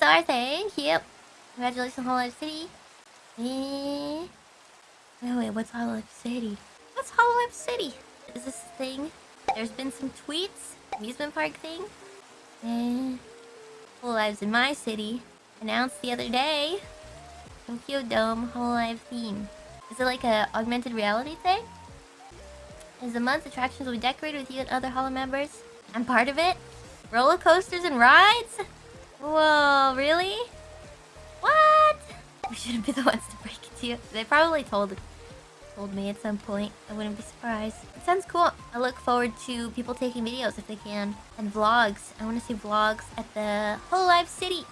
star, thank you. Congratulations, Hololive City. Eh... Wait, wait, what's Hololive City? What's Hololive City? Is this thing? There's been some tweets. Amusement park thing. Eh... Hololive's in my city. Announced the other day. Tokyo Dome Hololive theme. Is it like a augmented reality thing? Is the month attractions will be decorated with you and other Holo members? I'm part of it? Roller coasters and rides? Whoa, really? What? We shouldn't be the ones to break it to you. They probably told told me at some point. I wouldn't be surprised. It sounds cool. I look forward to people taking videos if they can. And vlogs. I want to see vlogs at the Hololive City.